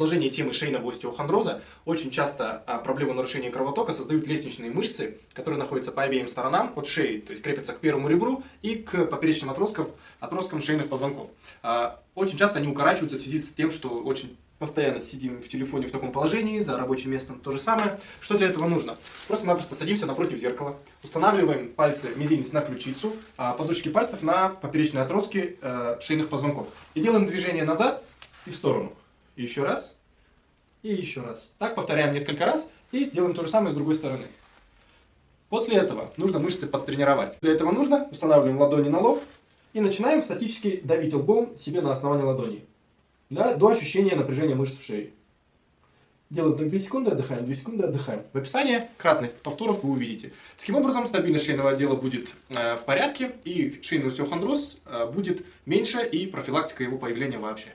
продолжение темы шейного остеохондроза, очень часто а, проблему нарушения кровотока создают лестничные мышцы, которые находятся по обеим сторонам от шеи, то есть крепятся к первому ребру и к поперечным отросткам, отросткам шейных позвонков. А, очень часто они укорачиваются в связи с тем, что очень постоянно сидим в телефоне в таком положении, за рабочим местом то же самое. Что для этого нужно? Просто-напросто садимся напротив зеркала, устанавливаем пальцы мизинец на ключицу, а подушки пальцев на поперечные отростки э, шейных позвонков. И делаем движение назад и в сторону. Еще раз, и еще раз. Так повторяем несколько раз и делаем то же самое с другой стороны. После этого нужно мышцы подтренировать. Для этого нужно устанавливаем ладони на лоб и начинаем статически давить лбом себе на основание ладони да, до ощущения напряжения мышц в шее. Делаем так 2 секунды, отдыхаем, 2 секунды, отдыхаем. В описании кратность повторов вы увидите. Таким образом, стабильность шейного отдела будет э, в порядке, и шейный остеохондроз э, будет меньше, и профилактика его появления вообще.